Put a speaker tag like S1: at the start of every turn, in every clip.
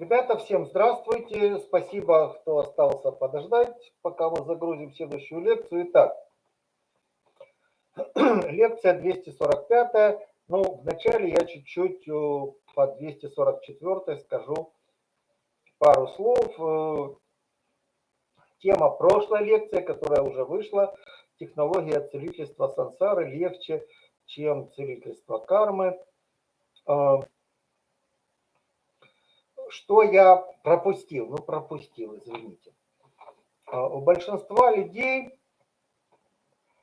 S1: Ребята, всем здравствуйте. Спасибо, кто остался подождать, пока мы загрузим следующую лекцию. Итак, лекция 245. Ну, вначале я чуть-чуть э, по 244 скажу пару слов. Э, тема прошлой лекции, которая уже вышла, технология целительства сансары легче, чем целительство кармы. Что я пропустил? Ну, пропустил, извините. А, у большинства людей,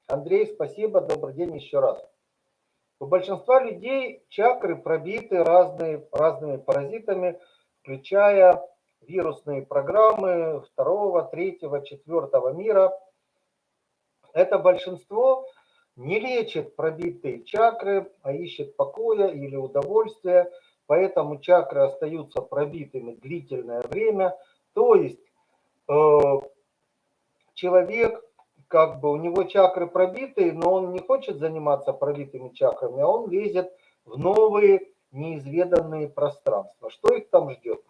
S1: Андрей, спасибо, добрый день еще раз. У большинства людей чакры пробиты разные, разными паразитами, включая вирусные программы второго, третьего, четвертого мира. Это большинство не лечит пробитые чакры, а ищет покоя или удовольствия – поэтому чакры остаются пробитыми длительное время. То есть э, человек, как бы у него чакры пробитые, но он не хочет заниматься пробитыми чакрами, а он лезет в новые неизведанные пространства. Что их там ждет?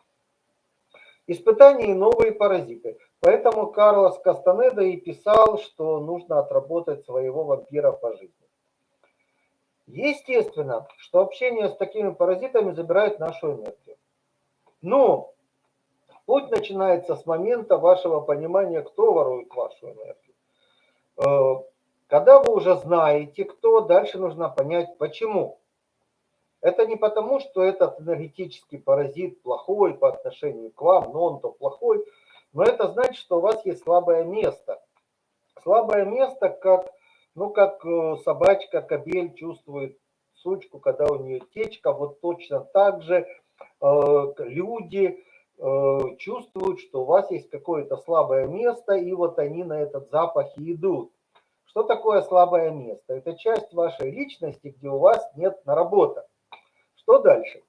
S1: Испытания и новые паразиты. Поэтому Карлос Кастанеда и писал, что нужно отработать своего вампира по жизни. Естественно, что общение с такими паразитами забирает нашу энергию. Но путь начинается с момента вашего понимания, кто ворует вашу энергию. Э, когда вы уже знаете, кто, дальше нужно понять, почему. Это не потому, что этот энергетический паразит плохой по отношению к вам, но он-то плохой, но это значит, что у вас есть слабое место. Слабое место, как ну, как э, собачка, кобель чувствует сучку, когда у нее течка, вот точно так же э, люди э, чувствуют, что у вас есть какое-то слабое место, и вот они на этот запах и идут. Что такое слабое место? Это часть вашей личности, где у вас нет наработок. Что дальше?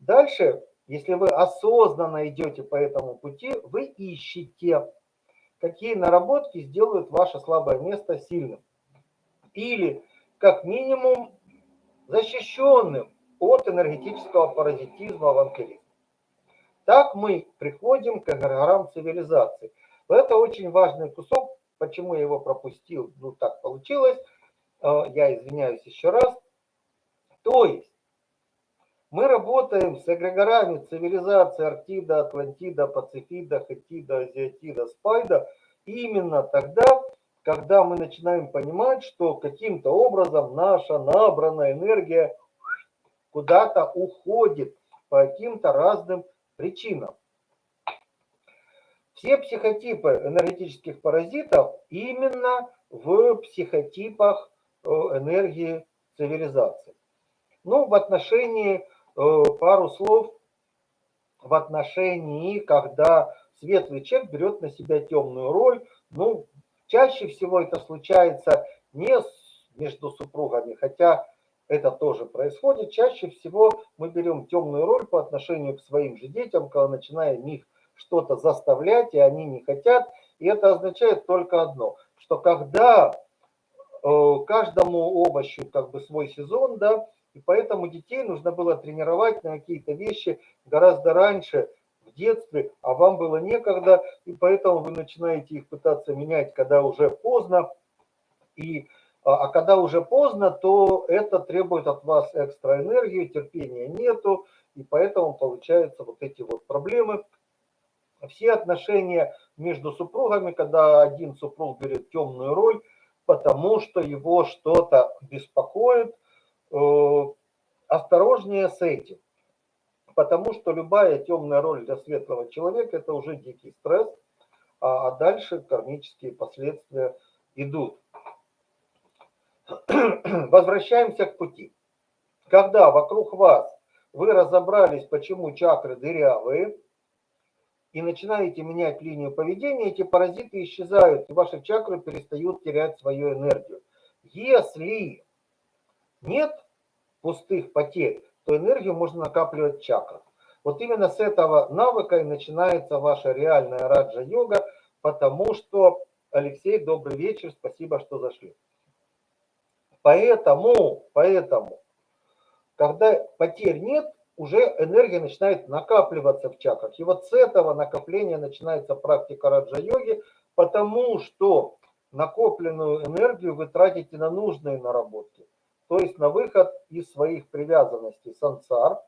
S1: Дальше, если вы осознанно идете по этому пути, вы ищете, какие наработки сделают ваше слабое место сильным или как минимум защищенным от энергетического паразитизма вампиризма. Так мы приходим к эгрегорам цивилизации. Это очень важный кусок, почему я его пропустил, ну так получилось, э, я извиняюсь еще раз. То есть мы работаем с эгрегорами цивилизации Арктида, Атлантида, Пацифида, Хетида, Азиатида, Спайда именно тогда, когда мы начинаем понимать, что каким-то образом наша набранная энергия куда-то уходит по каким-то разным причинам. Все психотипы энергетических паразитов именно в психотипах э, энергии цивилизации. Ну, в отношении, э, пару слов, в отношении, когда светлый человек берет на себя темную роль, ну, Чаще всего это случается не между супругами, хотя это тоже происходит. Чаще всего мы берем темную роль по отношению к своим же детям, когда начинаем их что-то заставлять, и они не хотят. И это означает только одно, что когда э, каждому овощу как бы свой сезон, да, и поэтому детей нужно было тренировать на какие-то вещи гораздо раньше, в детстве, а вам было некогда, и поэтому вы начинаете их пытаться менять, когда уже поздно. И, а, а когда уже поздно, то это требует от вас экстра энергии, терпения нету, и поэтому получаются вот эти вот проблемы. Все отношения между супругами, когда один супруг берет темную роль, потому что его что-то беспокоит, э, осторожнее с этим потому что любая темная роль для светлого человека – это уже дикий стресс, а, а дальше кармические последствия идут. Возвращаемся к пути. Когда вокруг вас вы разобрались, почему чакры дырявые, и начинаете менять линию поведения, эти паразиты исчезают, и ваши чакры перестают терять свою энергию. Если нет пустых потерь, то энергию можно накапливать в чакрах. Вот именно с этого навыка и начинается ваша реальная раджа-йога, потому что, Алексей, добрый вечер, спасибо, что зашли. Поэтому, поэтому, когда потерь нет, уже энергия начинает накапливаться в чакрах. И вот с этого накопления начинается практика раджа-йоги, потому что накопленную энергию вы тратите на нужные наработки, то есть на выход из своих привязанностей сансар.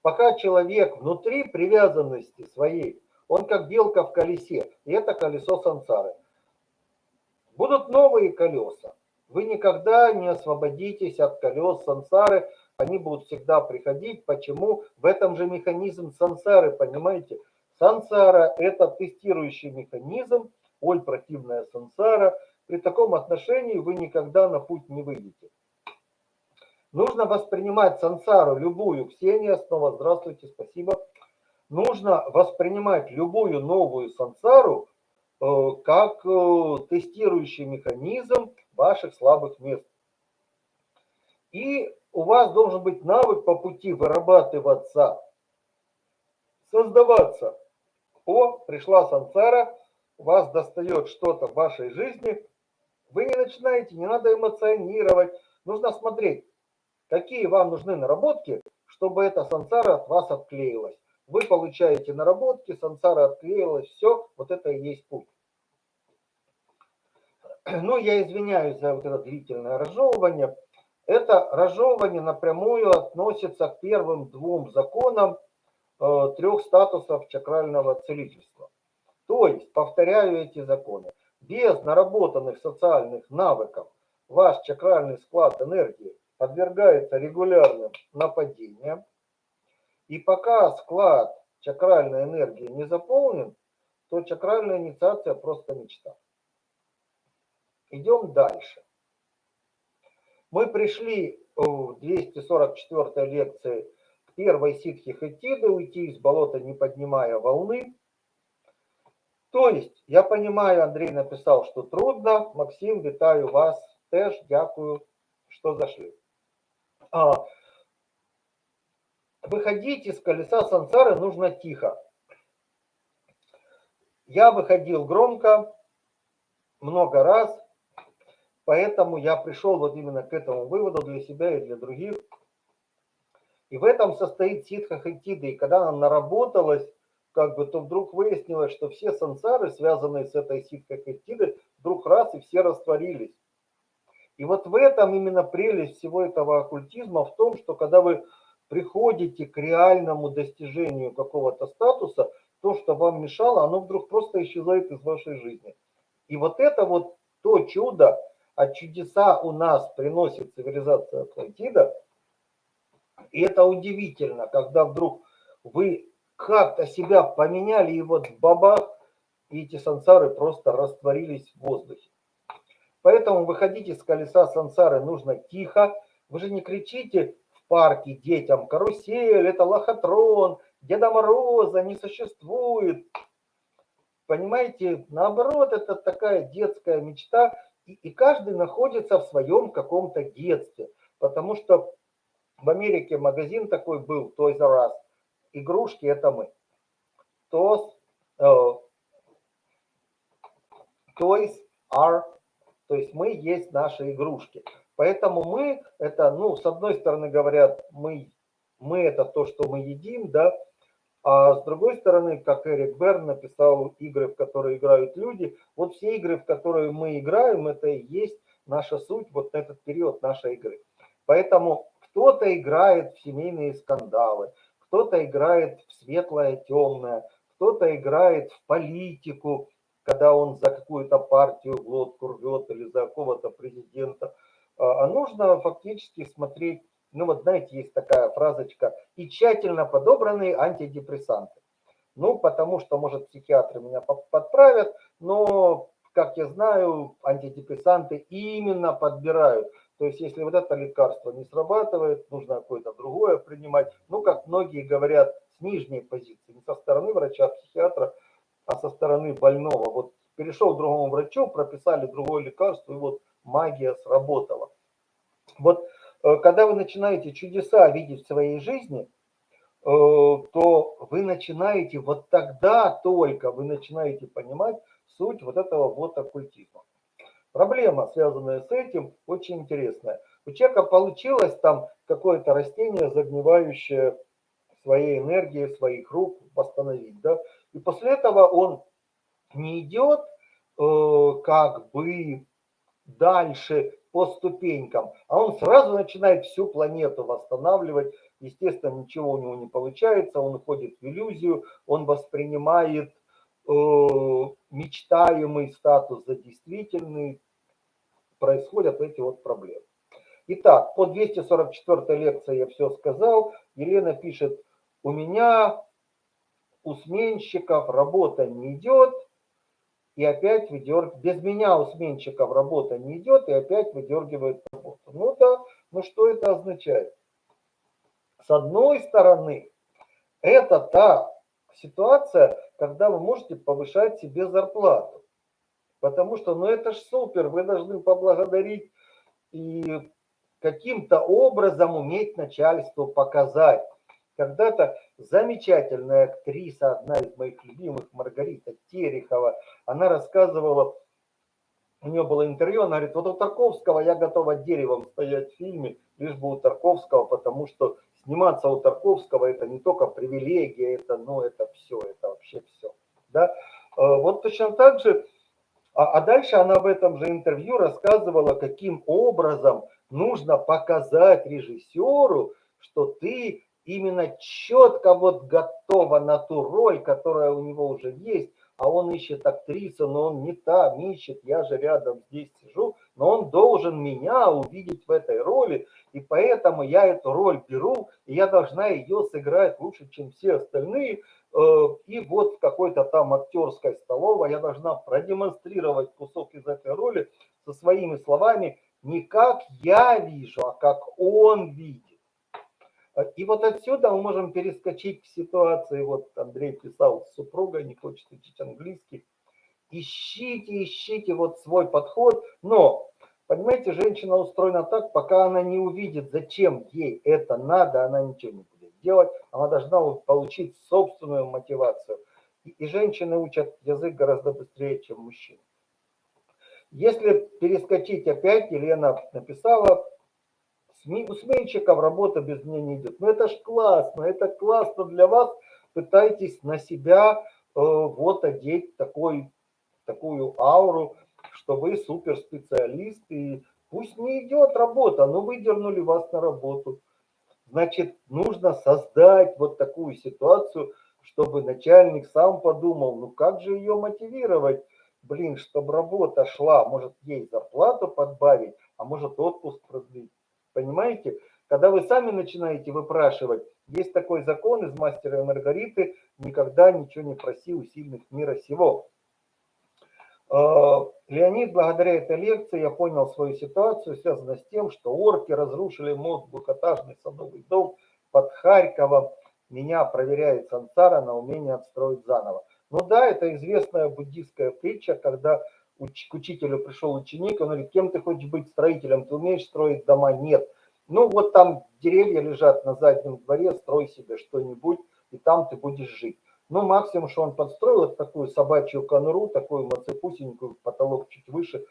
S1: Пока человек внутри привязанности своей, он как белка в колесе, и это колесо сансары. Будут новые колеса. Вы никогда не освободитесь от колес сансары, они будут всегда приходить. Почему? В этом же механизм сансары, понимаете? Сансара – это тестирующий механизм, ой, противная сансара. При таком отношении вы никогда на путь не выйдете. Нужно воспринимать сансару, любую, Ксения снова, здравствуйте, спасибо. Нужно воспринимать любую новую сансару э, как э, тестирующий механизм ваших слабых мест. И у вас должен быть навык по пути вырабатываться, создаваться. О, пришла сансара, вас достает что-то в вашей жизни, вы не начинаете, не надо эмоционировать, нужно смотреть, какие вам нужны наработки, чтобы эта сансара от вас отклеилась. Вы получаете наработки, сансара отклеилась, все, вот это и есть путь. Ну, я извиняюсь за вот это длительное разжевывание. Это разжевывание напрямую относится к первым двум законам э, трех статусов чакрального целительства. То есть, повторяю эти законы, без наработанных социальных навыков ваш чакральный склад энергии подвергается регулярным нападениям. И пока склад чакральной энергии не заполнен, то чакральная инициация просто мечта. Идем дальше. Мы пришли в 244 лекции к первой ситхи Хетиды, уйти из болота, не поднимая волны. То есть, я понимаю, Андрей написал, что трудно. Максим, витаю вас. Теж, дякую, что зашли. А, выходить из колеса сансары нужно тихо. Я выходил громко, много раз, Поэтому я пришел вот именно к этому выводу для себя и для других. И в этом состоит ситха хайтида. И когда она наработалась, как бы, то вдруг выяснилось, что все сансары, связанные с этой ситхой хайтидой, вдруг раз и все растворились. И вот в этом именно прелесть всего этого оккультизма, в том, что когда вы приходите к реальному достижению какого-то статуса, то, что вам мешало, оно вдруг просто исчезает из вашей жизни. И вот это вот то чудо, а чудеса у нас приносит цивилизация Атлантида. И это удивительно, когда вдруг вы как-то себя поменяли, и вот бабах, и эти сансары просто растворились в воздухе. Поэтому выходите с колеса сансары нужно тихо. Вы же не кричите в парке детям, карусель, это лохотрон, Деда Мороза не существует. Понимаете, наоборот, это такая детская мечта, и, и каждый находится в своем каком-то детстве. Потому что в Америке магазин такой был, Toys R Us. Игрушки это мы. Toys, uh, Toys are, то есть мы есть наши игрушки. Поэтому мы, это, ну, с одной стороны говорят, мы, мы это то, что мы едим, да, а с другой стороны, как Эрик Берн написал, игры, в которые играют люди, вот все игры, в которые мы играем, это и есть наша суть, вот этот период нашей игры. Поэтому кто-то играет в семейные скандалы, кто-то играет в светлое, темное, кто-то играет в политику, когда он за какую-то партию глотку рвет или за какого-то президента. А, а нужно фактически смотреть ну вот знаете, есть такая фразочка, и тщательно подобранные антидепрессанты. Ну, потому что, может, психиатры меня подправят, но, как я знаю, антидепрессанты именно подбирают. То есть, если вот это лекарство не срабатывает, нужно какое-то другое принимать. Ну, как многие говорят, с нижней позиции, не со стороны врача-психиатра, а со стороны больного. Вот перешел к другому врачу, прописали другое лекарство, и вот магия сработала. Вот Э, когда вы начинаете чудеса видеть в своей жизни, э, то вы начинаете, вот тогда только вы начинаете понимать суть вот этого вот оккультизма. Проблема, связанная с этим, очень интересная. У человека получилось там какое-то растение, загнивающее своей энергией, своих рук восстановить. Да? И после этого он не идет э, как бы дальше по ступенькам, а он сразу начинает всю планету восстанавливать. Естественно, ничего у него не получается, он уходит в иллюзию, он воспринимает мечтаемый статус за действительный, происходят эти вот проблемы. Итак, по 244 лекции я все сказал. Елена пишет, у меня у сменщиков работа не идет, и опять выдергивает, без меня у сменщиков работа не идет, и опять выдергивает работу. Ну да, ну что это означает? С одной стороны, это та ситуация, когда вы можете повышать себе зарплату. Потому что, ну это ж супер, вы должны поблагодарить и каким-то образом уметь начальству показать. Когда-то замечательная актриса, одна из моих любимых, Маргарита Терехова, она рассказывала, у нее было интервью, она говорит, вот у Тарковского я готова деревом стоять в фильме, лишь бы у Тарковского, потому что сниматься у Тарковского это не только привилегия, это, ну, это все, это вообще все. Да? Э, вот точно так же, а, а дальше она в этом же интервью рассказывала, каким образом нужно показать режиссеру, что ты именно четко вот готова на ту роль, которая у него уже есть, а он ищет актрису, но он не там ищет, я же рядом здесь сижу, но он должен меня увидеть в этой роли, и поэтому я эту роль беру, и я должна ее сыграть лучше, чем все остальные, э, и вот в какой-то там актерской столовой я должна продемонстрировать кусок из этой роли со своими словами, не как я вижу, а как он видит. И вот отсюда мы можем перескочить к ситуации, вот Андрей писал, супруга не хочет учить английский. Ищите, ищите вот свой подход, но, понимаете, женщина устроена так, пока она не увидит, зачем ей это надо, она ничего не будет делать, она должна получить собственную мотивацию. И, и женщины учат язык гораздо быстрее, чем мужчины. Если перескочить опять, Елена написала, у сменщиков работа без меня не идет. Ну это ж классно, это классно для вас. Пытайтесь на себя э, вот одеть такой, такую ауру, что вы суперспециалист. И пусть не идет работа, но выдернули вас на работу. Значит, нужно создать вот такую ситуацию, чтобы начальник сам подумал, ну как же ее мотивировать, блин, чтобы работа шла, может ей зарплату подбавить, а может отпуск продлить. Понимаете? Когда вы сами начинаете выпрашивать, есть такой закон из «Мастера и Маргариты» «Никогда ничего не проси у сильных мира сего». А, Леонид, благодаря этой лекции я понял свою ситуацию, связанную с тем, что орки разрушили мост двухэтажный садовый дом под Харьковом. Меня проверяет Сансара на умение отстроить заново. Ну да, это известная буддийская притча, когда к учителю пришел ученик, он говорит, кем ты хочешь быть строителем, ты умеешь строить дома? Нет. Ну вот там деревья лежат на заднем дворе, строй себе что-нибудь, и там ты будешь жить. Ну, максимум, что он подстроил, вот такую собачью конуру, такую мацепусенькую, потолок чуть выше.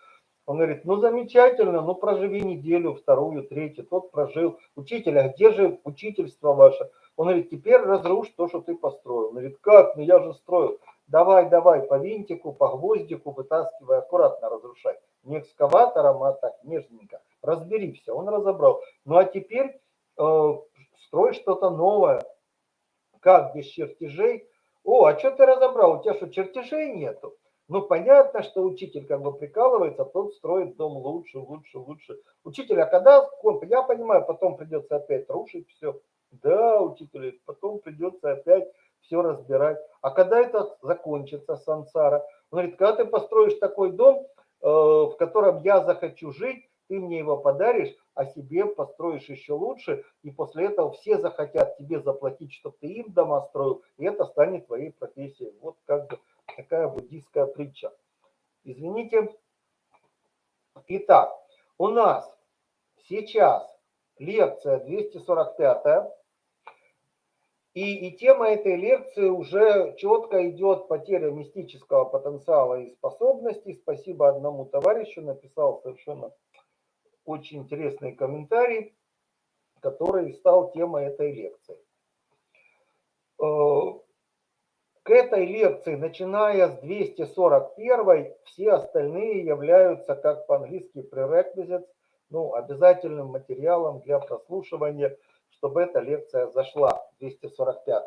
S1: Он говорит, ну замечательно, ну проживи неделю, вторую, третью. Тот прожил. Учитель, а где же учительство ваше? Он говорит, теперь разрушь то, что ты построил. Он говорит, как? Ну я же строил. Давай, давай, по винтику, по гвоздику вытаскивай, аккуратно разрушай. Не экскаватором, а так, нежненько. Разбери все, он разобрал. Ну а теперь э, строй что-то новое. Как без чертежей? О, а что ты разобрал? У тебя что, чертежей нету? Ну, понятно, что учитель как бы прикалывается, тот строит дом лучше, лучше, лучше. Учитель, а когда, я понимаю, потом придется опять рушить все. Да, учитель, потом придется опять все разбирать. А когда это закончится, сансара? Он говорит, когда ты построишь такой дом, э, в котором я захочу жить, ты мне его подаришь, а себе построишь еще лучше, и после этого все захотят тебе заплатить, чтобы ты им дома строил, и это станет твоей профессией. Вот как бы такая буддийская притча. Извините. Итак, у нас сейчас лекция 245 И, и тема этой лекции уже четко идет потеря мистического потенциала и способностей. Спасибо одному товарищу, написал совершенно очень интересный комментарий, который стал темой этой лекции. Э, к этой лекции, начиная с 241, все остальные являются, как по-английски, prerequisites, ну, обязательным материалом для прослушивания – чтобы эта лекция зашла, 245.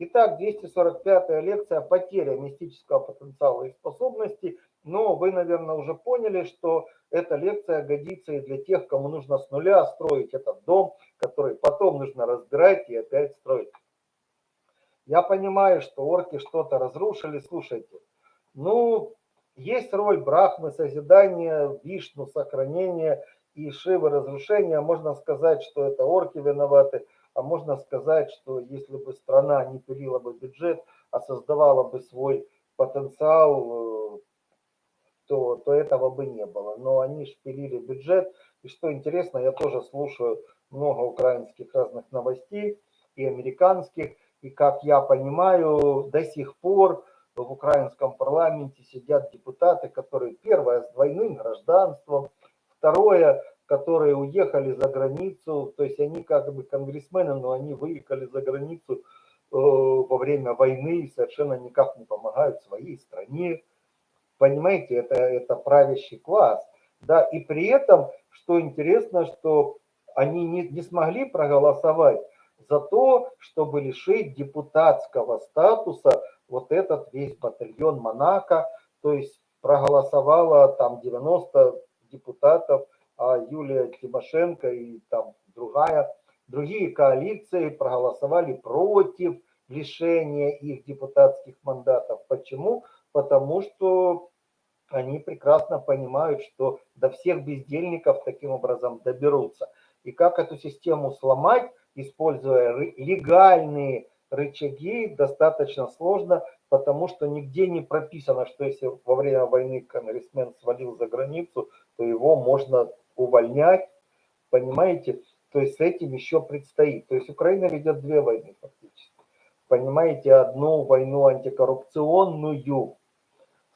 S1: Итак, 245 лекция «Потеря мистического потенциала и способностей». Но вы, наверное, уже поняли, что эта лекция годится и для тех, кому нужно с нуля строить этот дом, который потом нужно разбирать и опять строить. Я понимаю, что орки что-то разрушили. Слушайте, ну, есть роль Брахмы, созидания, Вишну, сохранения – и Шивы разрушения, можно сказать, что это орки виноваты, а можно сказать, что если бы страна не пилила бы бюджет, а создавала бы свой потенциал, э, то, то этого бы не было. Но они шпилили бюджет. И что интересно, я тоже слушаю много украинских разных новостей и американских. И как я понимаю, до сих пор в украинском парламенте сидят депутаты, которые, первое, с двойным гражданством, Второе, которые уехали за границу, то есть они как бы конгрессмены, но они выехали за границу э, во время войны и совершенно никак не помогают своей стране. Понимаете, это, это правящий класс. Да, и при этом, что интересно, что они не, не смогли проголосовать за то, чтобы лишить депутатского статуса вот этот весь батальон Монако, то есть проголосовало там 90 депутатов, а Юлия Тимошенко и там другая, другие коалиции проголосовали против лишения их депутатских мандатов. Почему? Потому что они прекрасно понимают, что до всех бездельников таким образом доберутся. И как эту систему сломать, используя легальные рычаги, достаточно сложно, потому что нигде не прописано, что если во время войны конгрессмен свалил за границу, то его можно увольнять, понимаете? То есть с этим еще предстоит. То есть Украина ведет две войны фактически. Понимаете, одну войну антикоррупционную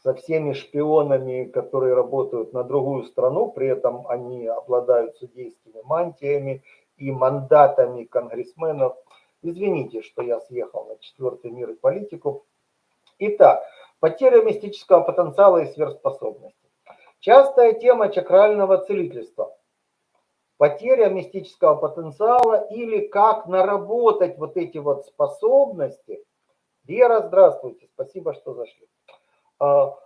S1: со всеми шпионами, которые работают на другую страну, при этом они обладают судейскими мантиями и мандатами конгрессменов. Извините, что я съехал на четвертый мир и политику. Итак, потеря мистического потенциала и сверхспособности. Частая тема чакрального целительства. Потеря мистического потенциала или как наработать вот эти вот способности. Вера, здравствуйте, спасибо, что зашли. А,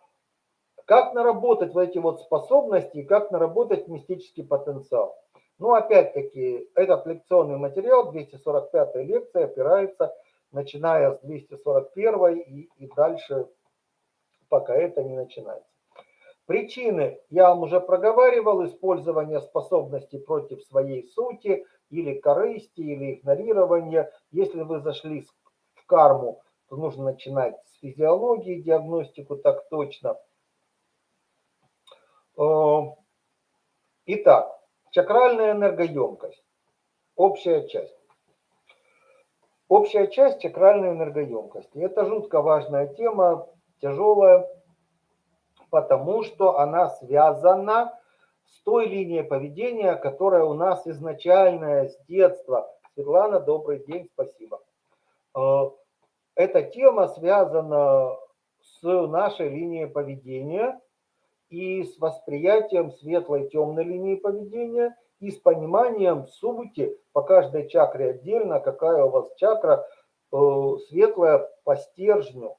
S1: как наработать вот эти вот способности как наработать мистический потенциал. Ну, опять-таки, этот лекционный материал, 245 лекция, опирается, начиная с 241 и, и дальше, пока это не начинается. Причины я вам уже проговаривал, использование способностей против своей сути или корысти, или игнорирования. Если вы зашли в карму, то нужно начинать с физиологии, диагностику так точно. Э, итак, чакральная энергоемкость. Общая часть. Общая часть чакральной энергоемкости. Это жутко важная тема, тяжелая потому что она связана с той линией поведения, которая у нас изначальная с детства. Светлана, добрый день, спасибо. Эта тема связана с нашей линией поведения и с восприятием светлой и темной линии поведения и с пониманием сути по каждой чакре отдельно, какая у вас чакра э, светлая по стержню,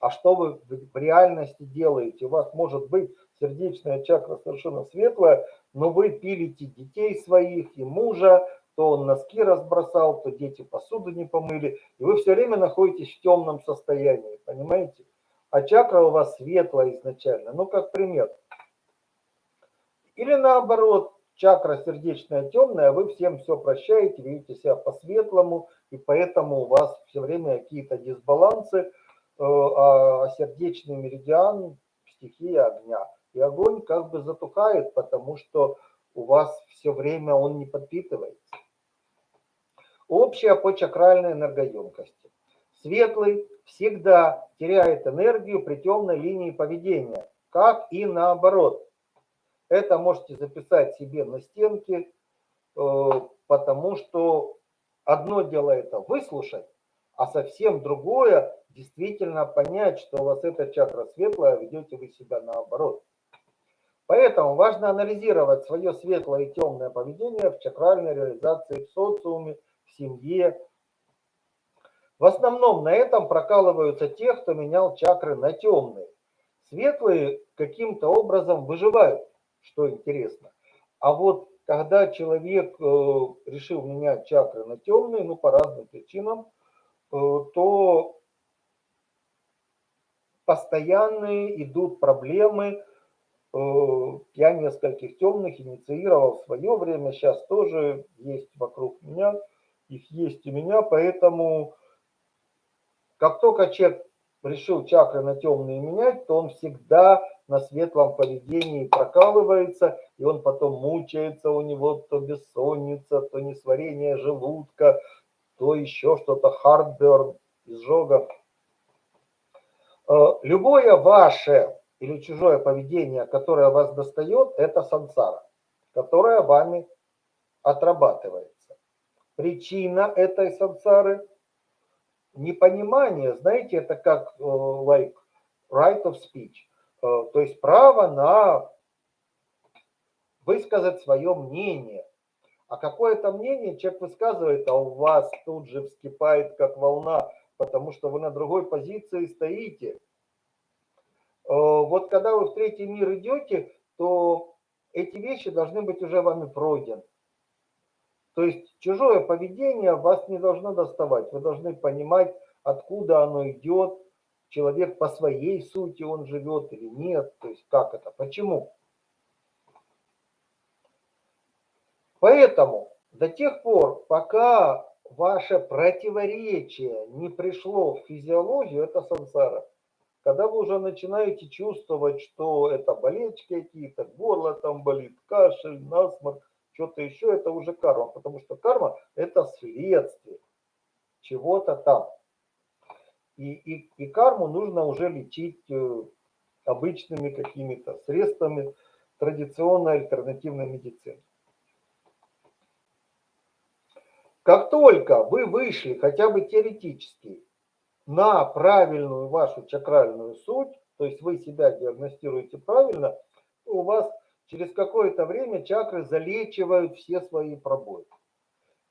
S1: а что вы в реальности делаете. У вас может быть сердечная чакра совершенно светлая, но вы пилите детей своих и мужа, то он носки разбросал, то дети посуду не помыли, и вы все время находитесь в темном состоянии, понимаете? А чакра у вас светлая изначально. Ну, как пример. Или наоборот, чакра сердечная темная, вы всем все прощаете, видите себя по-светлому, и поэтому у вас все время какие-то дисбалансы, Э, а сердечный меридиан стихия огня. И огонь как бы затухает, потому что у вас все время он не подпитывается. Общая по чакральной энергоемкости. Светлый всегда теряет энергию при темной линии поведения, как и наоборот. Это можете записать себе на стенке, э, потому что одно дело это выслушать, а совсем другое действительно понять, что у вас эта чакра светлая, а ведете вы себя наоборот. Поэтому важно анализировать свое светлое и темное поведение в чакральной реализации в социуме, в семье. В основном на этом прокалываются те, кто менял чакры на темные. Светлые каким-то образом выживают, что интересно. А вот когда человек э, решил менять чакры на темные, ну по разным причинам, э, то постоянные идут проблемы. Э, я нескольких темных инициировал в свое время, сейчас тоже есть вокруг меня, их есть у меня, поэтому как только человек решил чакры на темные менять, то он всегда на светлом поведении прокалывается, и он потом мучается, у него то бессонница, то несварение желудка, то еще что-то, хардберн, изжога. Э, любое ваше или чужое поведение, которое вас достает, это сансара, которая вами отрабатывается. Причина этой сансары – непонимание, знаете, это как э, like right of speech, э, то есть право на высказать свое мнение. А какое то мнение человек высказывает, а у вас тут же вскипает как волна потому что вы на другой позиции стоите. Э, вот когда вы в третий мир идете, то эти вещи должны быть уже вами пройдены. То есть чужое поведение вас не должно доставать. Вы должны понимать, откуда оно идет, человек по своей сути он живет или нет, то есть как это, почему. Поэтому до тех пор, пока ваше противоречие не пришло в физиологию, это сансара. Когда вы уже начинаете чувствовать, что это болечки какие-то, горло там болит, кашель, насморк, что-то еще, это уже карма. Потому что карма – это следствие чего-то там. И, и, и карму нужно уже лечить э, обычными какими-то средствами традиционной альтернативной медицины. Как только вы вышли хотя бы теоретически на правильную вашу чакральную суть, то есть вы себя диагностируете правильно, у вас через какое-то время чакры залечивают все свои пробои.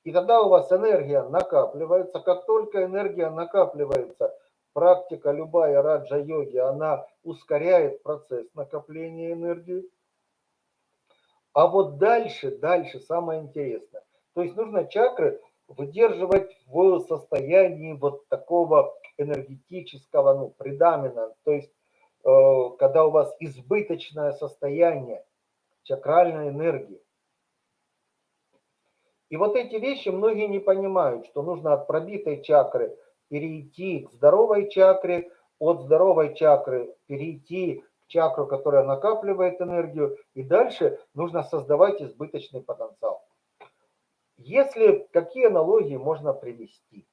S1: И тогда у вас энергия накапливается. Как только энергия накапливается, практика любая раджа-йоги, она ускоряет процесс накопления энергии. А вот дальше, дальше самое интересное. То есть нужно чакры выдерживать в состоянии вот такого энергетического, ну, предамина, то есть э, когда у вас избыточное состояние чакральной энергии. И вот эти вещи многие не понимают, что нужно от пробитой чакры перейти к здоровой чакре, от здоровой чакры перейти к чакру, которая накапливает энергию, и дальше нужно создавать избыточный потенциал. Если какие аналогии можно привести?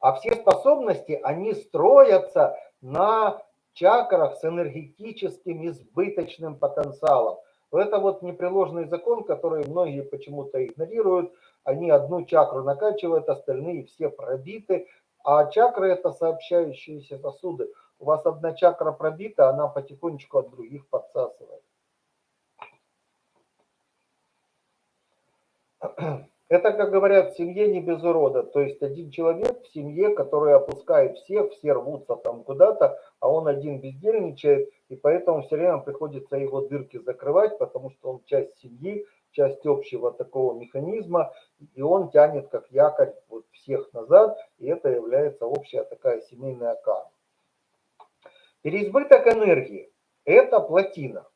S1: А все способности, они строятся на чакрах с энергетическим избыточным потенциалом. Это вот непреложный закон, который многие почему-то игнорируют. Они одну чакру накачивают, остальные все пробиты. А чакры это сообщающиеся сосуды. У вас одна чакра пробита, она потихонечку от других подсасывает. Это, как говорят, в семье не без урода. То есть один человек в семье, который опускает всех, все рвутся там куда-то, а он один бездельничает, и поэтому все время приходится его дырки закрывать, потому что он часть семьи, часть общего такого механизма, и он тянет как якорь вот всех назад, и это является общая такая семейная карма. Переизбыток энергии – это плотина.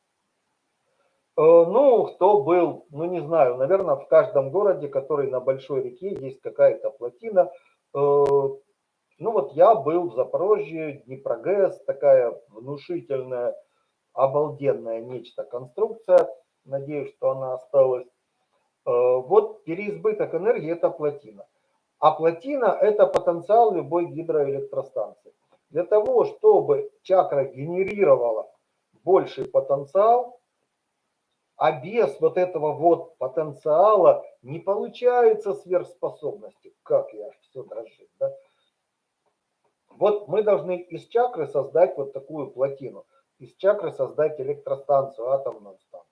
S1: Э, ну, кто был, ну не знаю, наверное, в каждом городе, который на большой реке, есть какая-то плотина. Э, ну вот я был в Запорожье, Днепрогэс, такая внушительная, обалденная нечто конструкция. Надеюсь, что она осталась. Вот переизбыток энергии – это плотина. А плотина – это потенциал любой гидроэлектростанции. Для того, чтобы чакра генерировала больший потенциал, а без вот этого вот потенциала не получается сверхспособности. Как я все дрожит, да? Вот мы должны из чакры создать вот такую плотину. Из чакры создать электростанцию, атомную станцию.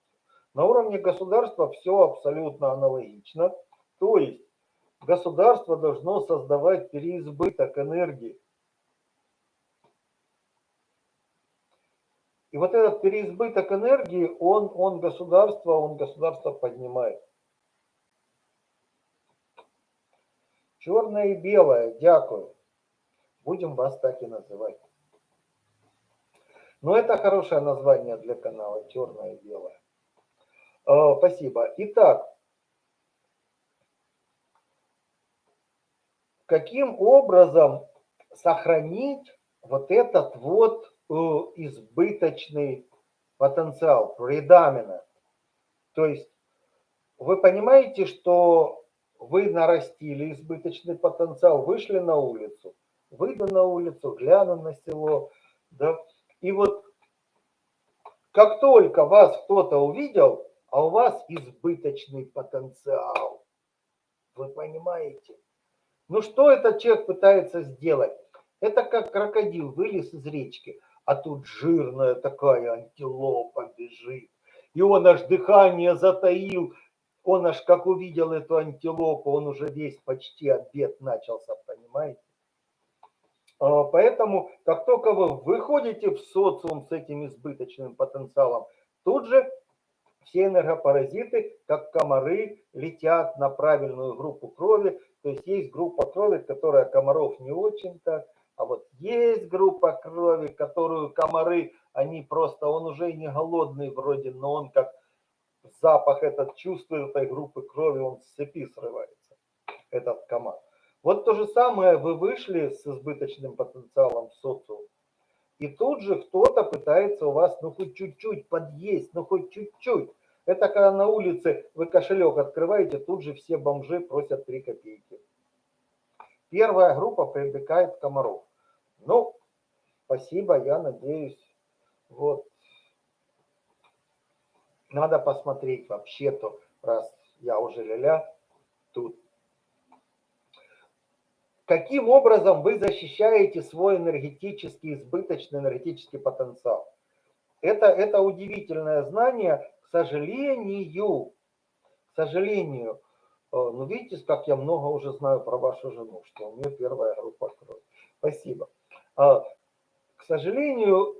S1: На уровне государства все абсолютно аналогично. То есть государство должно создавать переизбыток энергии. И вот этот переизбыток энергии, он, он государство, он государство поднимает. Черное и белое, дякую. Будем вас так и называть. Но это хорошее название для канала, черное и белое. Э, спасибо. Итак, каким образом сохранить вот этот вот избыточный потенциал, predominant. То есть вы понимаете, что вы нарастили избыточный потенциал, вышли на улицу, выйду на улицу, гляну на село, да, и вот как только вас кто-то увидел, а у вас избыточный потенциал, вы понимаете? Ну что этот человек пытается сделать? Это как крокодил вылез из речки, а тут жирная такая антилопа бежит. И он аж дыхание затаил, он аж как увидел эту антилопу, он уже весь почти обед начался, понимаете? А, поэтому, как только вы выходите в социум с этим избыточным потенциалом, тут же все энергопаразиты, как комары, летят на правильную группу крови. То есть есть группа крови, которая комаров не очень так, а вот есть группа крови, которую комары, они просто, он уже не голодный вроде, но он как запах этот чувствует этой группы крови, он с цепи срывается, этот комар. Вот то же самое, вы вышли с избыточным потенциалом в социум, и тут же кто-то пытается у вас, ну хоть чуть-чуть подъесть, ну хоть чуть-чуть. Это когда на улице вы кошелек открываете, тут же все бомжи просят 3 копейки. Первая группа привлекает комаров. Ну, спасибо, я надеюсь. Вот. Надо посмотреть вообще-то, раз я уже ля-ля, тут каким образом вы защищаете свой энергетический, избыточный энергетический потенциал. Это, это удивительное знание, к сожалению, к сожалению, э, ну видите, как я много уже знаю про вашу жену, что у нее первая группа крови. Спасибо. А, к сожалению,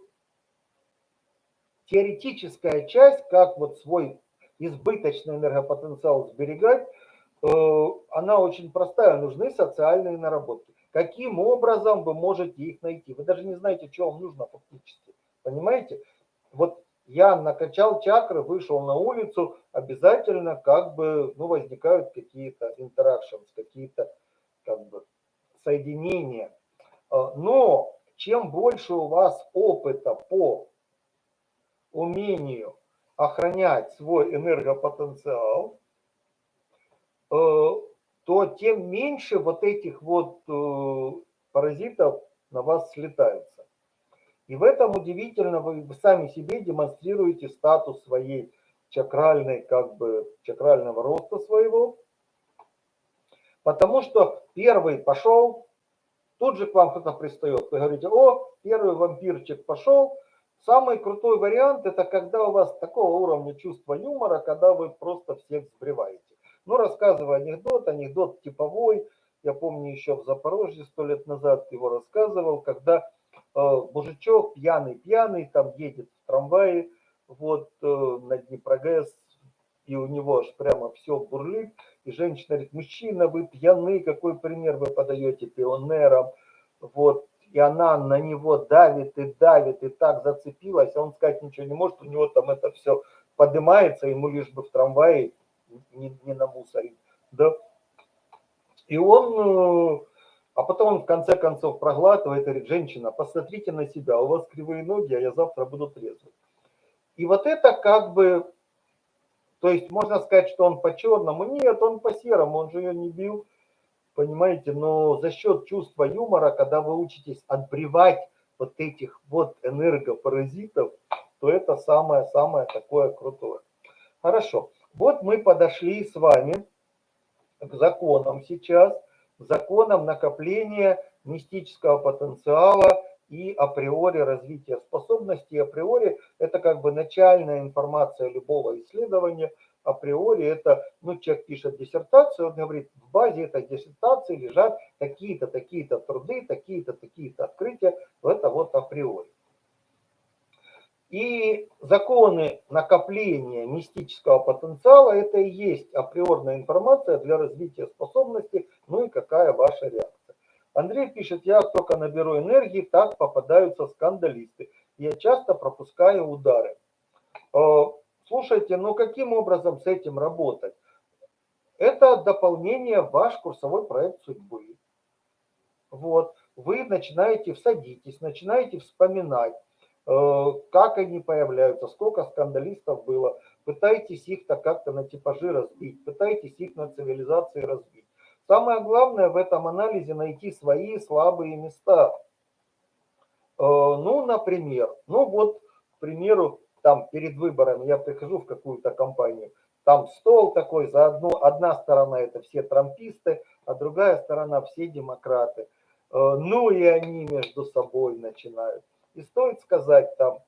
S1: теоретическая часть, как вот свой избыточный энергопотенциал сберегать, Э, она очень простая, нужны социальные наработки. Каким образом вы можете их найти? Вы даже не знаете, что вам нужно фактически. Понимаете? Вот я накачал чакры, вышел на улицу, обязательно как бы ну, возникают какие-то interactions, какие-то как бы соединения. Э, но чем больше у вас опыта по умению охранять свой энергопотенциал, Э, то тем меньше вот этих вот э, паразитов на вас слетаются. И в этом удивительно вы сами себе демонстрируете статус своей чакральной, как бы чакрального роста своего. Потому что первый пошел, тут же к вам кто-то пристает. Вы говорите, о, первый вампирчик пошел. Самый крутой вариант, это когда у вас такого уровня чувства юмора, когда вы просто всех сбриваете. Ну, рассказываю анекдот, анекдот типовой. Я помню еще в Запорожье сто лет назад его рассказывал, когда мужичок пьяный-пьяный там едет в трамвае, вот э, на Днепрогэс, и у него аж прямо все бурлит. И женщина говорит, мужчина, вы пьяны, какой пример вы подаете пионерам? Вот, и она на него давит и давит, и так зацепилась, а он сказать ничего не может, у него там это все поднимается, ему лишь бы в трамвае не, не намусорить, да. И он, э, а потом он в конце концов проглатывает и говорит, женщина, посмотрите на себя, у вас кривые ноги, а я завтра буду трезвый. И вот это как бы То есть можно сказать, что он по черному. Нет, он по серому, он же ее не бил. Понимаете, но за счет чувства юмора, когда вы учитесь отбревать вот этих вот энергопаразитов, то это самое-самое такое крутое. Хорошо. Вот мы подошли с вами к законам сейчас, законам накопления мистического потенциала и априори развития способностей. Априори это как бы начальная информация любого исследования. Априори это, ну, человек пишет диссертацию, он говорит, в базе этой диссертации лежат такие-то, такие-то труды, такие-то, такие-то открытия. Это вот априори. И законы накопления мистического потенциала – это и есть априорная информация для развития способностей, ну и какая ваша реакция. Андрей пишет, я только наберу энергии, так попадаются скандалисты. Я часто пропускаю удары. Э, слушайте, ну каким образом с этим работать? Это дополнение в ваш курсовой проект судьбы. Вот, вы начинаете, всадитесь, начинаете вспоминать, как они появляются, сколько скандалистов было, пытаетесь их-то как-то на типажи разбить, пытаетесь их на цивилизации разбить. Самое главное в этом анализе найти свои слабые места. Э, ну, например, ну вот, к примеру, там перед выборами я прихожу в какую-то компанию, там стол такой, за одну, одна сторона это все трамписты, а другая сторона все демократы. Э, ну и они между собой начинают. И стоит сказать там,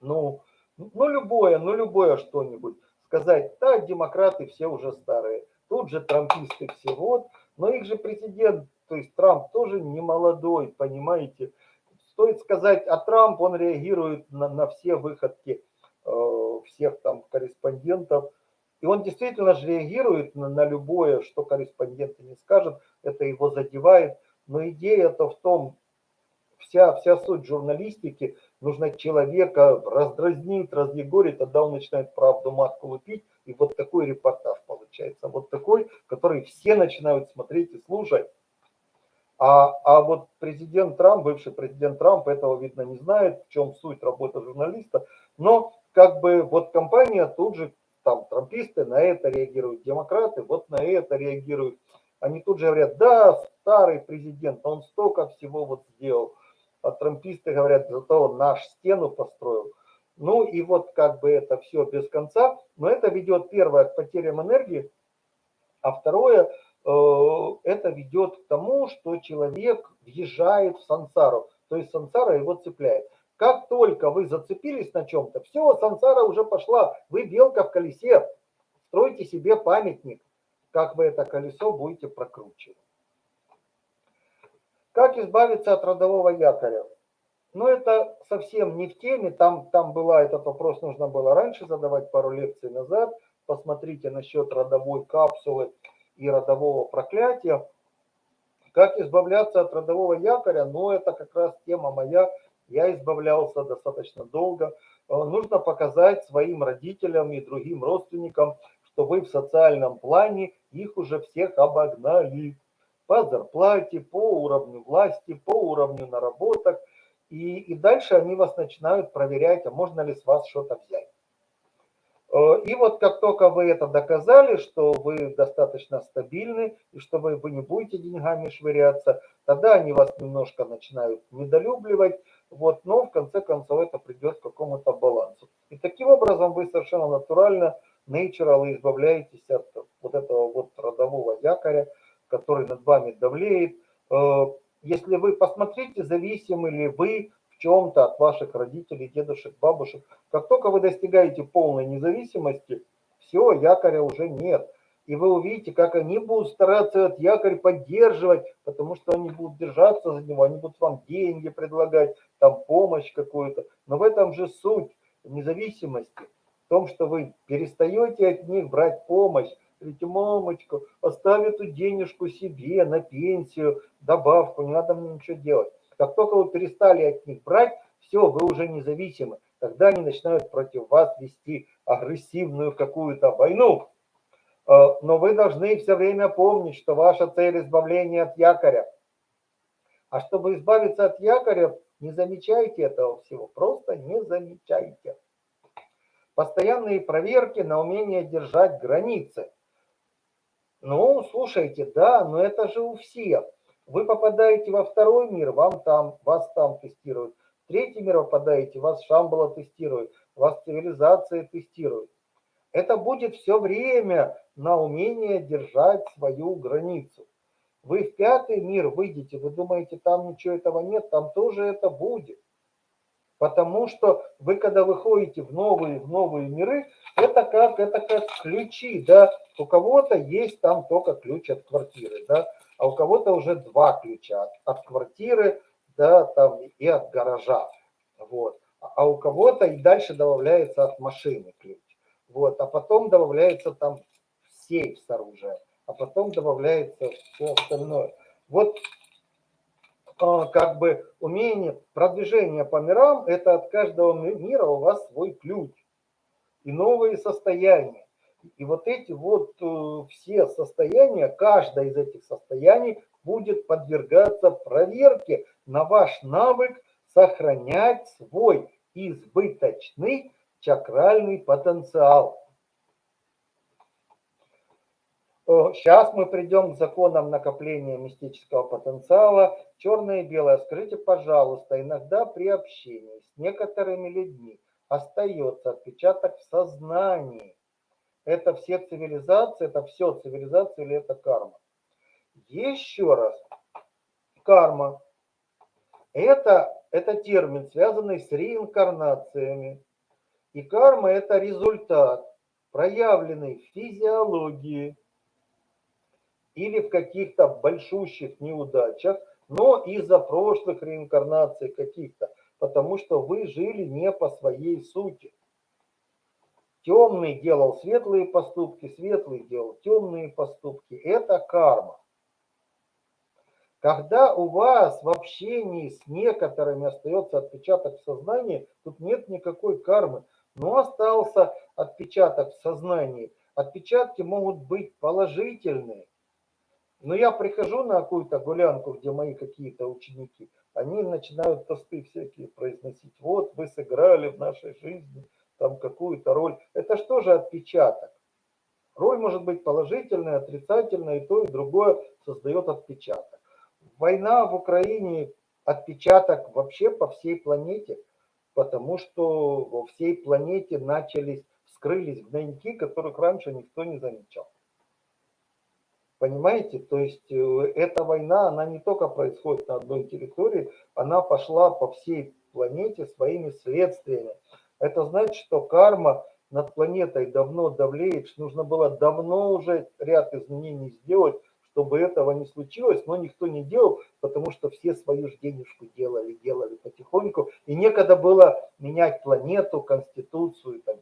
S1: ну, ну любое, ну любое что-нибудь. Сказать, да, демократы все уже старые тут же трамписты всего, но их же президент, то есть Трамп тоже не молодой, понимаете. Стоит сказать, а Трамп, он реагирует на, на все выходки э, всех там корреспондентов, и он действительно же реагирует на, на любое, что корреспонденты не скажут, это его задевает, но идея-то в том, вся, вся суть журналистики, нужно человека раздразнить, разъегорить, тогда он начинает правду матку лупить, и вот такой репортаж получается. Вот такой, который все начинают смотреть и слушать. А, а вот президент Трамп, бывший президент Трамп, этого, видно, не знает, в чем суть работы журналиста. Но как бы вот компания тут же, там, трамписты на это реагируют, демократы вот на это реагируют. Они тут же говорят, да, старый президент, он столько всего вот сделал. А трамписты говорят, зато он наш стену построил. Ну и вот как бы это все без конца, но это ведет первое к потерям энергии, а второе э, это ведет к тому, что человек въезжает в сансару, то есть сансара его цепляет. Как только вы зацепились на чем-то, все, сансара уже пошла, вы белка в колесе, стройте себе памятник, как вы это колесо будете прокручивать. Как избавиться от родового якоря? Но это совсем не в теме, там, там была, этот вопрос нужно было раньше задавать, пару лекций назад. Посмотрите насчет родовой капсулы и родового проклятия. Как избавляться от родового якоря? Ну, это как раз тема моя. Я избавлялся достаточно долго. Э, нужно показать своим родителям и другим родственникам, что вы в социальном плане их уже всех обогнали. По зарплате, по уровню власти, по уровню наработок – и, и дальше они вас начинают проверять, а можно ли с вас что-то взять. Э, и вот как только вы это доказали, что вы достаточно стабильны и что вы, вы не будете деньгами швыряться, тогда они вас немножко начинают недолюбливать, вот, но в конце концов это придет к какому-то балансу. И таким образом вы совершенно натурально, natural, избавляетесь от вот этого вот родового якоря, который над вами давлеет, э, если вы посмотрите, зависимы ли вы в чем-то от ваших родителей, дедушек, бабушек. Как только вы достигаете полной независимости, все, якоря уже нет. И вы увидите, как они будут стараться этот якорь поддерживать, потому что они будут держаться за него, они будут вам деньги предлагать, там помощь какую-то. Но в этом же суть независимости, в том, что вы перестаете от них брать помощь, Говорите, мамочка, оставь эту денежку себе на пенсию, добавку, не надо мне ничего делать. Как только вы перестали от них брать, все, вы уже независимы. Тогда они начинают против вас вести агрессивную какую-то войну. Э, но вы должны все время помнить, что ваша цель избавления от якоря. А чтобы избавиться от якоря, не замечайте этого всего, просто не замечайте. Постоянные проверки на умение держать границы. Ну, слушайте, да, но это же у всех. Вы попадаете во второй мир, вам там, вас там тестируют. В третий мир попадаете, вас Шамбала тестирует, вас цивилизация тестирует. Это будет все время на умение держать свою границу. Вы в пятый мир выйдете, вы думаете, там ничего этого нет, там тоже это будет. Потому что вы, когда выходите в новые, в новые миры, это как, это как ключи, да, у кого-то есть там только ключ от квартиры, да, а у кого-то уже два ключа от, от квартиры, да, там и от гаража, вот. А у кого-то и дальше добавляется от машины ключ, вот, а потом добавляется там сейф с оружием, а потом добавляется все остальное. Вот как бы умение продвижения по мирам, это от каждого мира у вас свой ключ и новые состояния. И вот эти вот э, все состояния, каждое из этих состояний будет подвергаться проверке на ваш навык сохранять свой избыточный чакральный потенциал. Сейчас мы придем к законам накопления мистического потенциала. Черное и белое. Скажите, пожалуйста, иногда при общении с некоторыми людьми остается отпечаток в сознании. Это все цивилизации, это все цивилизация или это карма? Еще раз. Карма. Это, это термин, связанный с реинкарнациями. И карма – это результат, проявленный в физиологии, или в каких-то большущих неудачах, но из-за прошлых реинкарнаций каких-то, потому что вы жили не по своей сути. Темный делал светлые поступки, светлый делал темные поступки. Это карма. Когда у вас в общении с некоторыми остается отпечаток в сознании, тут нет никакой кармы, но остался отпечаток в сознании. Отпечатки могут быть положительные, но я прихожу на какую-то гулянку, где мои какие-то ученики, они начинают тосты всякие произносить. Вот вы сыграли в нашей жизни там какую-то роль. Это что же отпечаток? Роль может быть положительная, отрицательная, и то, и другое создает отпечаток. Война в Украине отпечаток вообще по всей планете, потому что во всей планете начались, вскрылись гнойники, которых раньше никто не замечал. Понимаете, то есть э, эта война, она не только происходит на одной территории, она пошла по всей планете своими следствиями. Это значит, что карма над планетой давно давлеет, нужно было давно уже ряд изменений сделать, чтобы этого не случилось, но никто не делал, потому что все свою же денежку делали, делали потихоньку, и некогда было менять планету, конституцию и так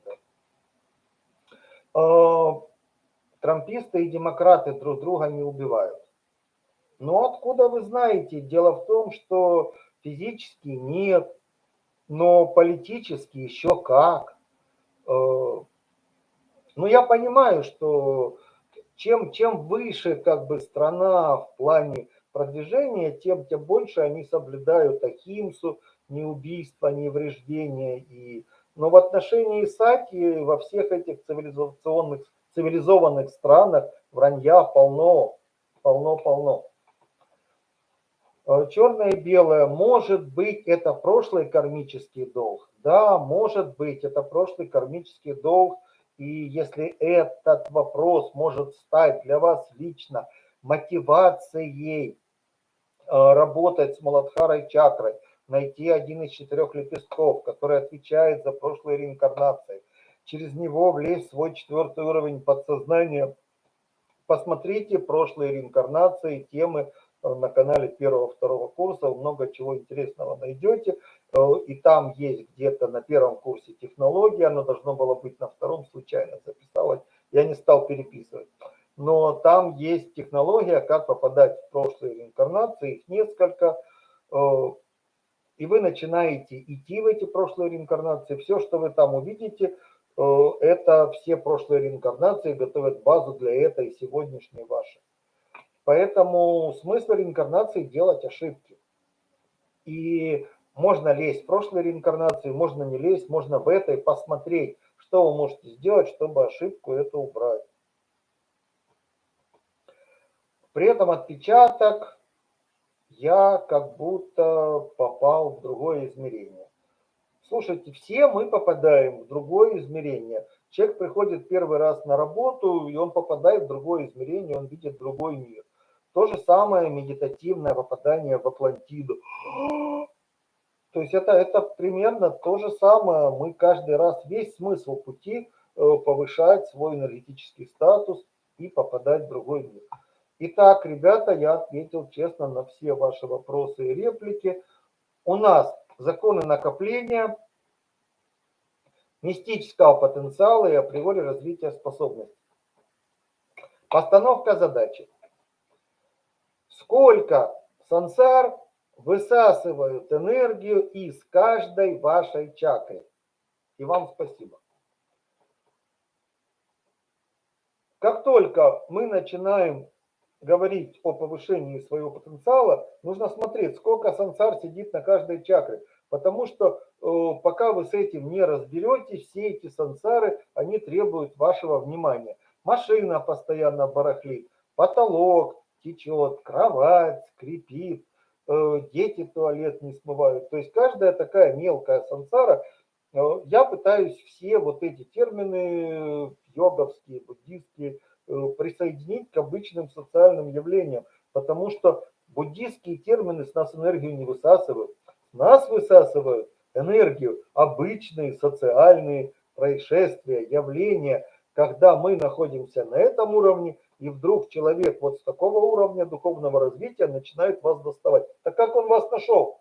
S1: далее. Трамписты и демократы друг друга не убивают. Но откуда вы знаете? Дело в том, что физически нет, но политически еще как. Э, ну, я понимаю, что чем, чем выше как бы страна в плане продвижения, тем, тем больше они соблюдают Ахимсу, ни убийства, ни вреждения. И... Но в отношении Исаки во всех этих цивилизационных цивилизованных странах вранья полно, полно-полно. Э, Черное и белое, может быть, это прошлый кармический долг. Да, может быть, это прошлый кармический долг. И если этот вопрос может стать для вас лично мотивацией э, работать с Маладхарой чакрой, найти один из четырех лепестков, который отвечает за прошлые реинкарнации, через него влезть в свой четвертый уровень подсознания. Посмотрите прошлые реинкарнации, темы э, на канале первого-второго курса, много чего интересного найдете. Э, и там есть где-то на первом курсе технология, оно должно было быть на втором, случайно записалось, я не стал переписывать. Но там есть технология, как попадать в прошлые реинкарнации, их несколько. Э, и вы начинаете идти в эти прошлые реинкарнации, все, что вы там увидите – это все прошлые реинкарнации готовят базу для этой сегодняшней вашей. Поэтому смысл реинкарнации делать ошибки. И можно лезть в прошлые реинкарнации, можно не лезть, можно в этой посмотреть, что вы можете сделать, чтобы ошибку эту убрать. При этом отпечаток я как будто попал в другое измерение. Слушайте, все мы попадаем в другое измерение. Человек приходит первый раз на работу, и он попадает в другое измерение, он видит другой мир. То же самое медитативное попадание в Атлантиду. То есть это, это примерно то же самое. Мы каждый раз, весь смысл пути э, повышать свой энергетический статус и попадать в другой мир. Итак, ребята, я ответил честно на все ваши вопросы и реплики. У нас законы накопления, мистического потенциала и априори развития способностей. Постановка задачи. Сколько сансар высасывают энергию из каждой вашей чакры? И вам спасибо. Как только мы начинаем говорить о повышении своего потенциала, нужно смотреть, сколько сансар сидит на каждой чакре. Потому что э, пока вы с этим не разберетесь, все эти сансары, они требуют вашего внимания. Машина постоянно барахлит, потолок течет, кровать скрипит, э, дети туалет не смывают. То есть каждая такая мелкая сансара, э, я пытаюсь все вот эти термины йоговские, буддийские, Э, присоединить к обычным социальным явлениям, потому что буддийские термины с нас энергию не высасывают. Нас высасывают энергию обычные социальные происшествия, явления, когда мы находимся на этом уровне, и вдруг человек вот с такого уровня духовного развития начинает вас доставать. Так как он вас нашел?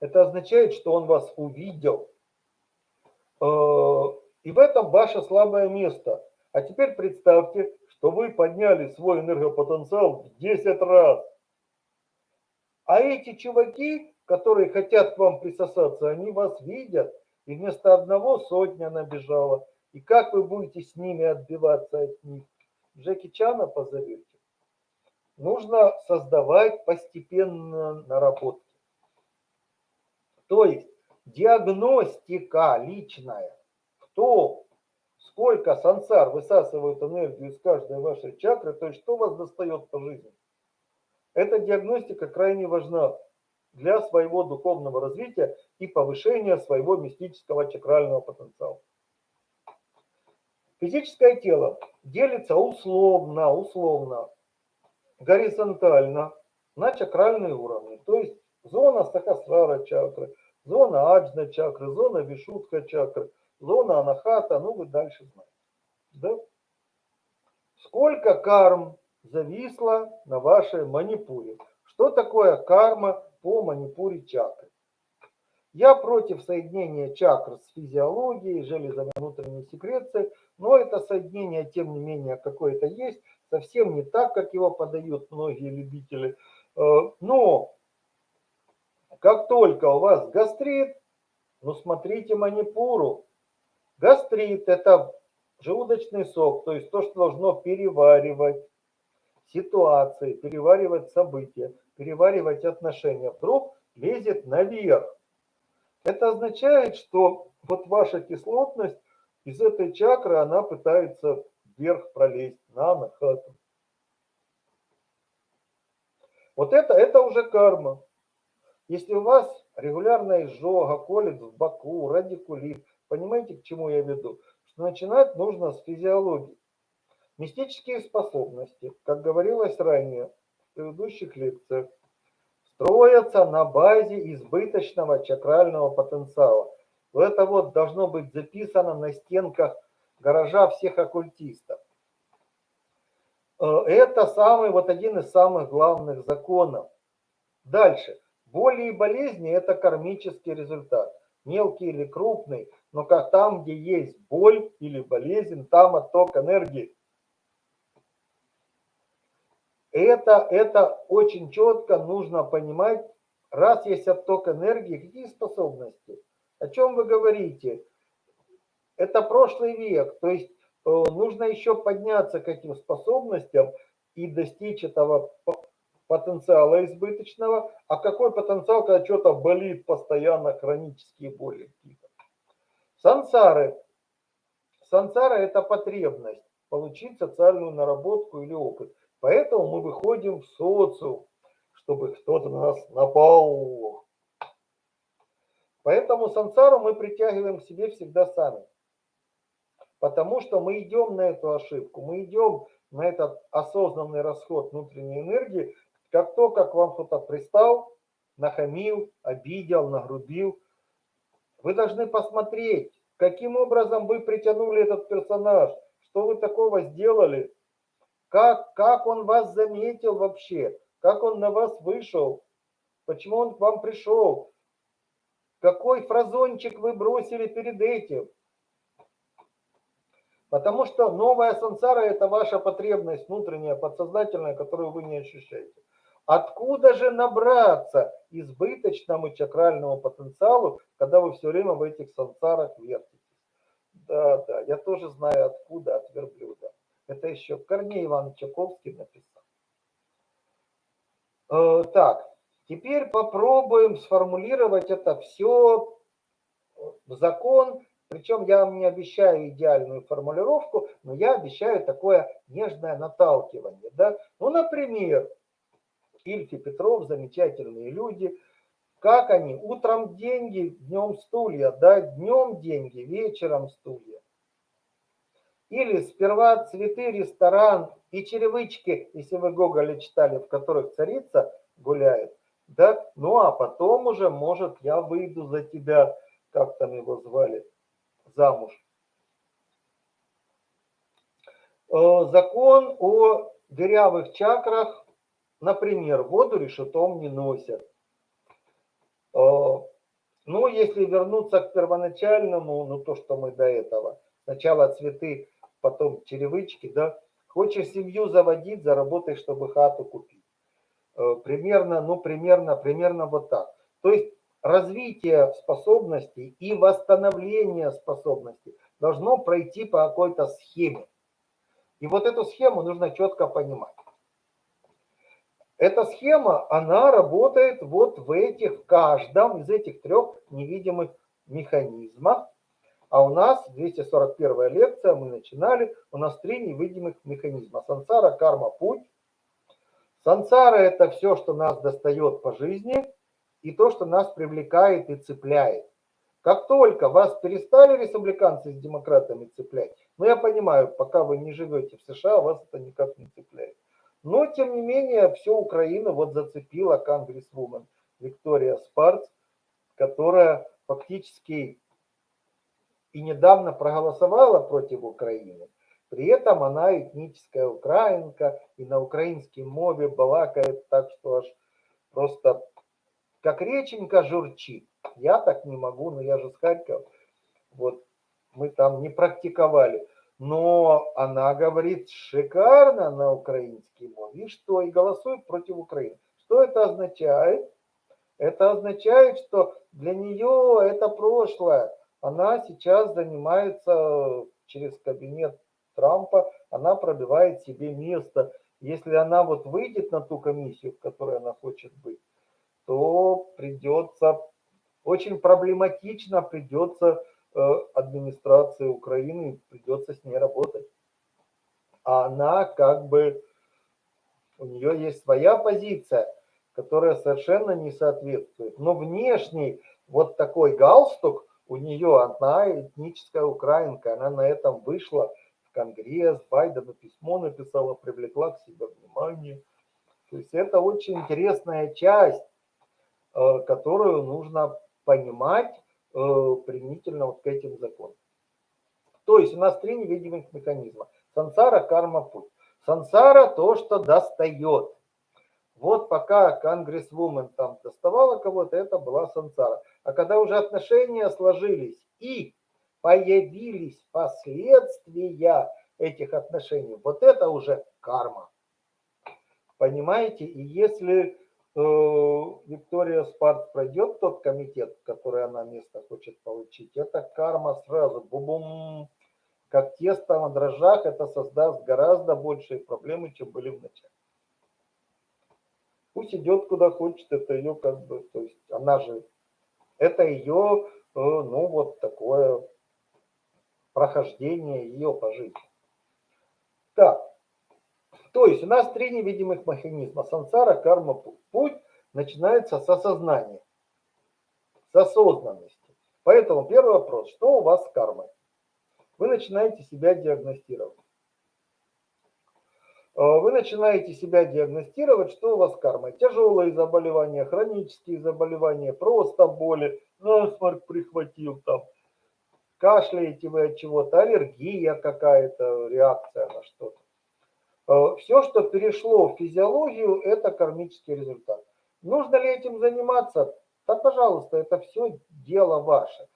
S1: Это означает, что он вас увидел, э, и в этом ваше слабое место. А теперь представьте, что вы подняли свой энергопотенциал в 10 раз. А эти чуваки, которые хотят к вам присосаться, они вас видят, и вместо одного сотня набежала. И как вы будете с ними отбиваться от них? Джеки Чана позовете? Нужно создавать постепенно наработки. То есть диагностика личная то сколько сансар высасывают энергию из каждой вашей чакры, то есть что вас достает по жизни. Эта диагностика крайне важна для своего духовного развития и повышения своего мистического чакрального потенциала. Физическое тело делится условно, условно, горизонтально на чакральные уровни. То есть зона сахасрара чакры, зона аджна чакры, зона вишутка чакры, зона анахата, ну вы дальше знаете. Да? Сколько карм зависло на вашей манипуре? Что такое карма по манипуре чакры? Я против соединения чакр с физиологией, железами внутренней секреции, но это соединение, тем не менее, какое-то есть, совсем не так, как его подают многие любители. Э, но как только у вас гастрит, ну смотрите манипуру, Гастрит – это желудочный сок, то есть то, что должно переваривать ситуации, переваривать события, переваривать отношения, вдруг лезет наверх. Это означает, что вот ваша кислотность из этой чакры, она пытается вверх пролезть на нахату. Вот это, это уже карма. Если у вас регулярная изжога, колет в боку, радикулит, Понимаете, к чему я веду? Что начинать нужно с физиологии. Мистические способности, как говорилось ранее в предыдущих лекциях, строятся на базе избыточного чакрального потенциала. Это вот должно быть записано на стенках гаража всех оккультистов. Э, это самый, вот один из самых главных законов. Дальше. Боли и болезни – это кармический результат. Мелкий или крупный, но как там, где есть боль или болезнь, там отток энергии. Это, это очень четко нужно понимать. Раз есть отток энергии, какие способности? О чем вы говорите? Это прошлый век. То есть э, нужно еще подняться к этим способностям и достичь этого потенциала избыточного. А какой потенциал, когда что-то болит постоянно, хронические боли? Сансары. Сансара – это потребность получить социальную наработку или опыт. Поэтому мы выходим в социум, чтобы кто-то на нас напал. Поэтому сансару мы притягиваем к себе всегда сами. Потому что мы идем на эту ошибку, мы идем на этот осознанный расход внутренней энергии, как то, как вам кто-то пристал, нахамил, обидел, нагрубил. Вы должны посмотреть, каким образом вы притянули этот персонаж, что вы такого сделали, как, как он вас заметил вообще, как он на вас вышел, почему он к вам пришел, какой фразончик вы бросили перед этим. Потому что новая сансара – это ваша потребность внутренняя, подсознательная, которую вы не ощущаете. Откуда же набраться избыточному чакральному потенциалу, когда вы все время в этих сансарах вертитесь? Да, да, я тоже знаю откуда, от верблюда. Это еще Корней Иван Чаковский написал. Э, так, теперь попробуем сформулировать это все в закон. Причем я вам не обещаю идеальную формулировку, но я обещаю такое нежное наталкивание. Да? Ну, например, Ильф и Петров, замечательные люди. Как они? Утром деньги, днем стулья, да, днем деньги, вечером стулья. Или сперва цветы, ресторан и черевычки, если вы Гоголя читали, в которых царица гуляет, да, ну а потом уже, может, я выйду за тебя, как там его звали, замуж. Э, закон о дырявых чакрах Например, воду решетом не носят. А, ну, если вернуться к первоначальному, ну, то, что мы до этого. Сначала цветы, потом черевычки, да. Хочешь семью заводить, заработай, чтобы хату купить. А, примерно, ну, примерно, примерно вот так. То есть развитие способностей и восстановление способностей должно пройти по какой-то схеме. И вот эту схему нужно четко понимать. Эта схема, она работает вот в этих, в каждом из этих трех невидимых механизмах. А у нас 241 лекция, мы начинали, у нас три невидимых механизма. Сансара, карма, путь. Сансара это все, что нас достает по жизни и то, что нас привлекает и цепляет. Как только вас перестали республиканцы с демократами цеплять, ну я понимаю, пока вы не живете в США, вас это никак не цепляет. Но, тем не менее, всю Украину вот зацепила конгрессвумен Виктория Спарц, которая фактически и недавно проголосовала против Украины. При этом она этническая украинка и на украинском мове балакает так, что аж просто как реченька журчит. Я так не могу, но я же с Харькова. Вот мы там не практиковали но она говорит шикарно на украинский мове. И что? И голосует против Украины. Что это означает? Это означает, что для нее это прошлое. Она сейчас занимается через кабинет Трампа, она пробивает себе место. Если она вот выйдет на ту комиссию, в которой она хочет быть, то придется, очень проблематично придется администрации Украины, придется с ней работать. А она как бы, у нее есть своя позиция, которая совершенно не соответствует. Но внешний вот такой галстук у нее, одна этническая украинка, она на этом вышла в Конгресс, Байдену письмо написала, привлекла к себе внимание. То есть это очень интересная часть, э, которую нужно понимать Э, применительно вот к этим законам. То есть у нас три невидимых механизма. Сансара, карма, путь. Сансара то, что достает. Вот пока конгрессвумен там доставала кого-то, это была сансара. А когда уже отношения сложились и появились последствия этих отношений, вот это уже карма. Понимаете? И если Э, Виктория Спарт пройдет тот комитет, который она место хочет получить, это карма сразу, бум-бум, как тесто на дрожжах, это создаст гораздо большие проблемы, чем были в начале. Пусть идет куда хочет, это ее как бы, то есть она же, это ее, э, ну вот такое прохождения ее по жизни. Так, то есть у нас три невидимых механизма. Сансара, карма, путь начинается с осознания, с осознанности. Поэтому первый вопрос, что у вас с кармой? Вы начинаете себя диагностировать. Э, вы начинаете себя диагностировать, что у вас с. Тяжелые заболевания, хронические заболевания, просто боли, насморк прихватил там, кашляете вы от чего-то, аллергия какая-то, реакция на что-то. Э, Все, что перешло в физиологию, это кармический результат. Нужно ли этим заниматься? Да, пожалуйста, это все дело ваше.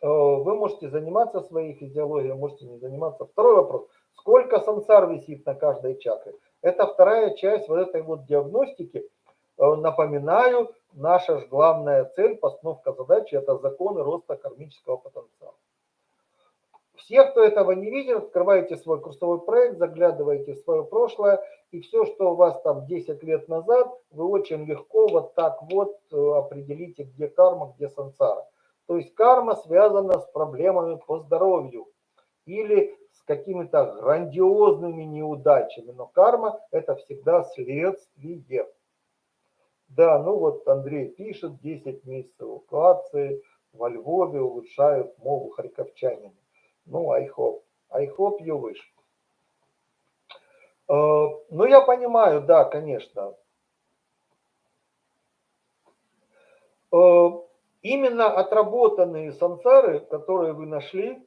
S1: Э, вы можете заниматься своей физиологией, можете не заниматься. Второй вопрос. Сколько сансар висит на каждой чакре? Это вторая часть вот этой вот диагностики. Э, напоминаю, наша же главная цель, постановка задачи, это законы роста кармического потенциала. Все, кто этого не видел, открываете свой курсовой проект, заглядываете в свое прошлое, и все, что у вас там 10 лет назад, вы очень легко вот так вот э, определите, где карма, где сансара. То есть карма связана с проблемами по здоровью или с какими-то грандиозными неудачами, но карма это всегда следствие. Да, ну вот Андрей пишет, 10 месяцев эвакуации во Львове улучшают мову харьковчанина. Ну, I hope. I hope you wish. Э, ну, я понимаю, да, конечно. Э, именно отработанные сансары, которые вы нашли,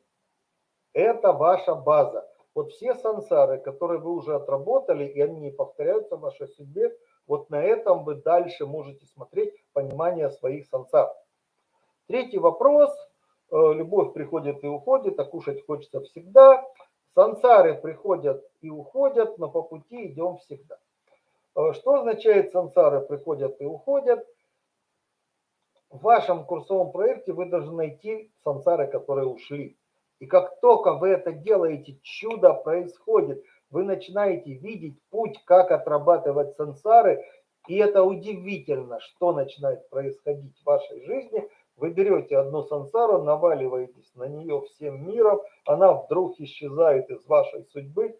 S1: это ваша база. Вот все сансары, которые вы уже отработали, и они не повторяются в вашей судьбе, вот на этом вы дальше можете смотреть понимание своих сансар. Третий вопрос – любовь приходит и уходит, а кушать хочется всегда. Сансары приходят и уходят, но по пути идем всегда. Э, что означает сансары приходят и уходят? В вашем курсовом проекте вы должны найти сансары, которые ушли. И как только вы это делаете, чудо происходит. Вы начинаете видеть путь, как отрабатывать сансары. И это удивительно, что начинает происходить в вашей жизни – вы берете одну сансару, наваливаетесь на нее всем миром, она вдруг исчезает из вашей судьбы,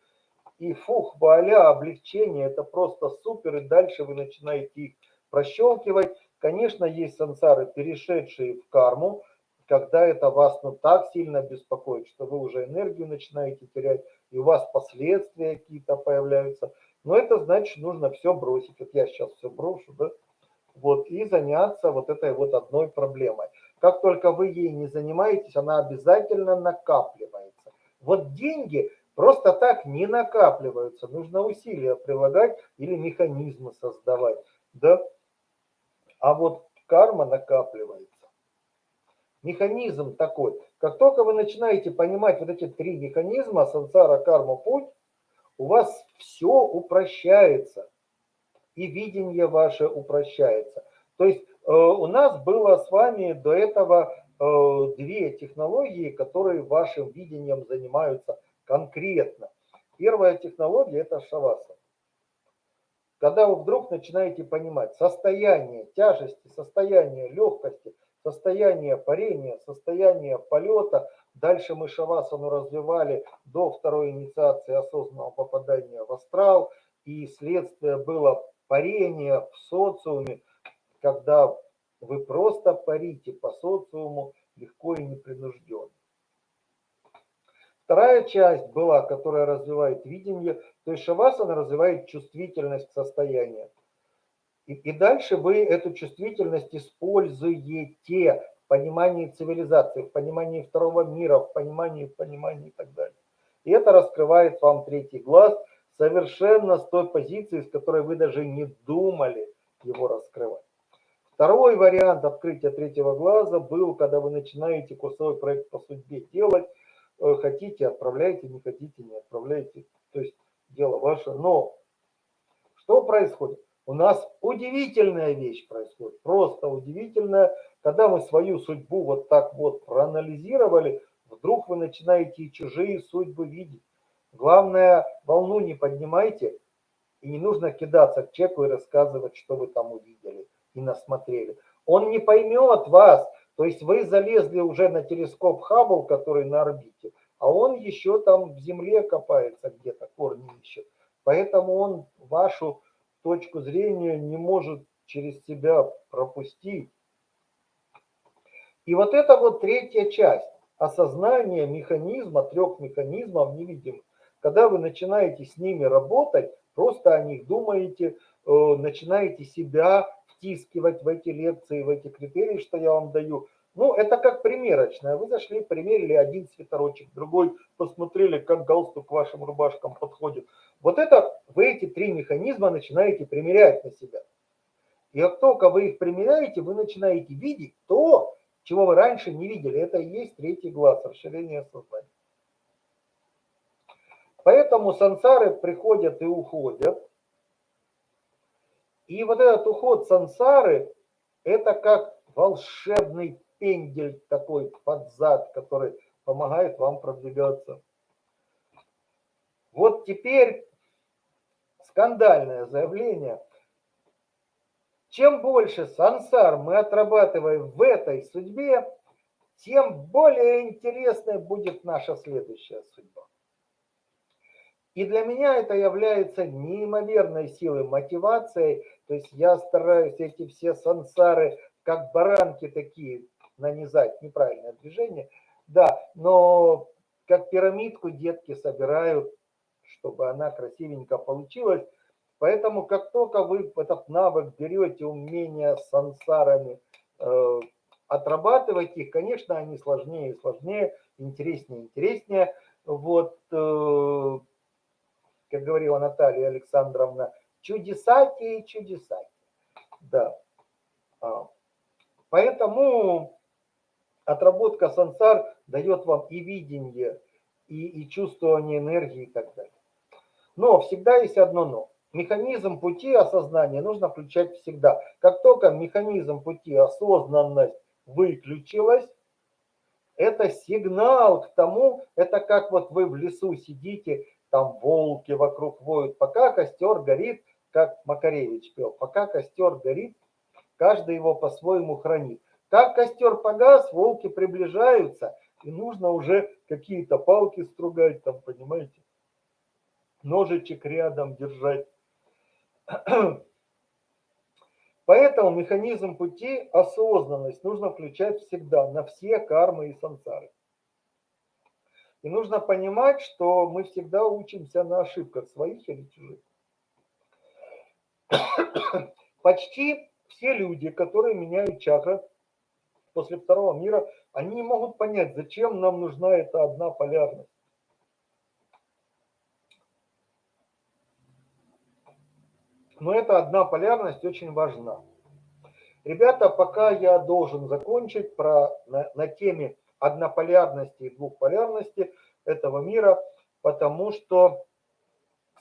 S1: и фух, вуаля, облегчение, это просто супер, и дальше вы начинаете их прощелкивать. Конечно, есть сансары, перешедшие в карму, когда это вас ну, так сильно беспокоит, что вы уже энергию начинаете терять, и у вас последствия какие-то появляются. Но это значит, нужно все бросить. Вот я сейчас все брошу, да, вот, и заняться вот этой вот одной проблемой. Как только вы ей не занимаетесь, она обязательно накапливается. Вот деньги просто так не накапливаются, нужно усилия прилагать или механизмы создавать, да? А вот карма накапливается. Механизм такой. Как только вы начинаете понимать вот эти три механизма, сансара, карма, путь, у вас все упрощается и видение ваше упрощается. То есть э, у нас было с вами до этого э, две технологии, которые вашим видением занимаются конкретно. Первая технология – это шаваса. Когда вы вдруг начинаете понимать состояние тяжести, состояние легкости, состояние парения, состояние полета, дальше мы шавасану развивали до второй инициации осознанного попадания в астрал, и следствие было парение в социуме, когда вы просто парите по социуму легко и непринужденно. Вторая часть была, которая развивает видение, то есть шавасана развивает чувствительность к состоянию. И, и дальше вы эту чувствительность используете в понимании цивилизации, в понимании второго мира, в понимании, в понимании и так далее. И это раскрывает вам третий глаз – совершенно с той позиции, с которой вы даже не думали его раскрывать. Второй вариант открытия третьего глаза был, когда вы начинаете курсовой проект по судьбе делать. Э, хотите, отправляйте, не хотите, не отправляйте. То есть дело ваше. Но что происходит? У нас удивительная вещь происходит, просто удивительная. Когда мы свою судьбу вот так вот проанализировали, вдруг вы начинаете и чужие судьбы видеть. Главное, волну не поднимайте, и не нужно кидаться к человеку и рассказывать, что вы там увидели и насмотрели. Он не поймет вас, То есть вы залезли уже на телескоп Хаббл, который на орбите, а он еще там в земле копается где-то, корни ищет. Поэтому он вашу точку зрения не может через себя пропустить. И вот это вот третья часть осознание механизма, трех механизмов невидимых. Когда вы начинаете с ними работать, просто о них думаете, э, начинаете себя втискивать в эти лекции, в эти критерии, что я вам даю. Ну, это как примерочная. Вы зашли, примерили один свитерочек, другой, посмотрели, как галстук к вашим рубашкам подходит. Вот это вы эти три механизма начинаете примерять на себя. И как только вы их примеряете, вы начинаете видеть то, чего вы раньше не видели. Это и есть третий глаз, расширение сознания. Поэтому сансары приходят и уходят. И вот этот уход сансары, это как волшебный пендель такой под зад, который помогает вам продвигаться. Вот теперь скандальное заявление – чем больше сансар мы отрабатываем в этой судьбе, тем более интересной будет наша следующая судьба. И для меня это является неимоверной силой, мотивацией. То есть я стараюсь эти все сансары, как баранки такие, нанизать. Неправильное движение. Да, но как пирамидку детки собирают, чтобы она красивенько получилась. Поэтому как только вы этот навык берете, умение с сансарами, э, отрабатывать их, конечно, они сложнее и сложнее, интереснее и интереснее. Вот, э, как говорила Наталья Александровна, чудесати и чудесати. Да. А, поэтому отработка сансар дает вам и видение, и, и чувствование энергии и так далее. Но всегда есть одно но. Механизм пути осознания нужно включать всегда. Как только механизм пути осознанность выключилась, это сигнал к тому, это как вот вы в лесу сидите, там волки вокруг воют, пока костер горит, как Макаревич пел, пока костер горит, каждый его по-своему хранит. Как костер погас, волки приближаются, и нужно уже какие-то палки стругать, там, понимаете, ножичек рядом держать. Поэтому механизм пути, осознанность нужно включать всегда на все кармы и сансары. И нужно понимать, что мы всегда учимся на ошибках своих или чужих. Почти все люди, которые меняют чакры после второго мира, они не могут понять, зачем нам нужна эта одна полярность. но эта одна полярность очень важна. Ребята, пока я должен закончить про, на, на теме однополярности и двухполярности этого мира, потому что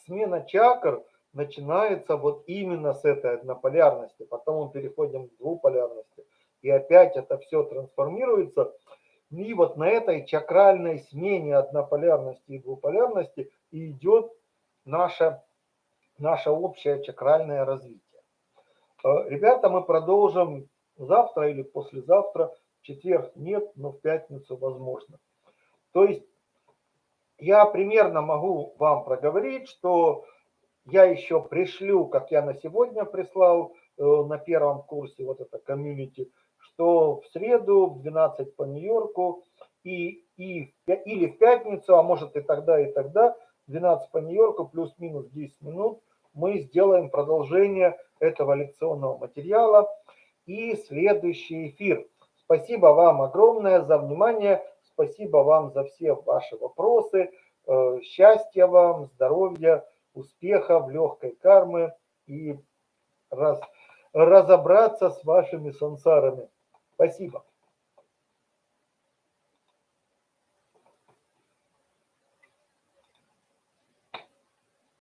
S1: смена чакр начинается вот именно с этой однополярности, потом мы переходим к двуполярности, и опять это все трансформируется. И вот на этой чакральной смене однополярности и двуполярности идет наша наше общее чакральное развитие. Э, ребята, мы продолжим завтра или послезавтра. Четверг нет, но в пятницу возможно. То есть я примерно могу вам проговорить, что я еще пришлю, как я на сегодня прислал э, на первом курсе, вот это комьюнити, что в среду в 12 по Нью-Йорку и, и, или в пятницу, а может и тогда, и тогда, 12 по Нью-Йорку плюс-минус 10 минут, мы сделаем продолжение этого лекционного материала и следующий эфир. Спасибо вам огромное за внимание, спасибо вам за все ваши вопросы. Э, счастья вам, здоровья, успехов, легкой кармы и раз, разобраться с вашими сансарами. Спасибо.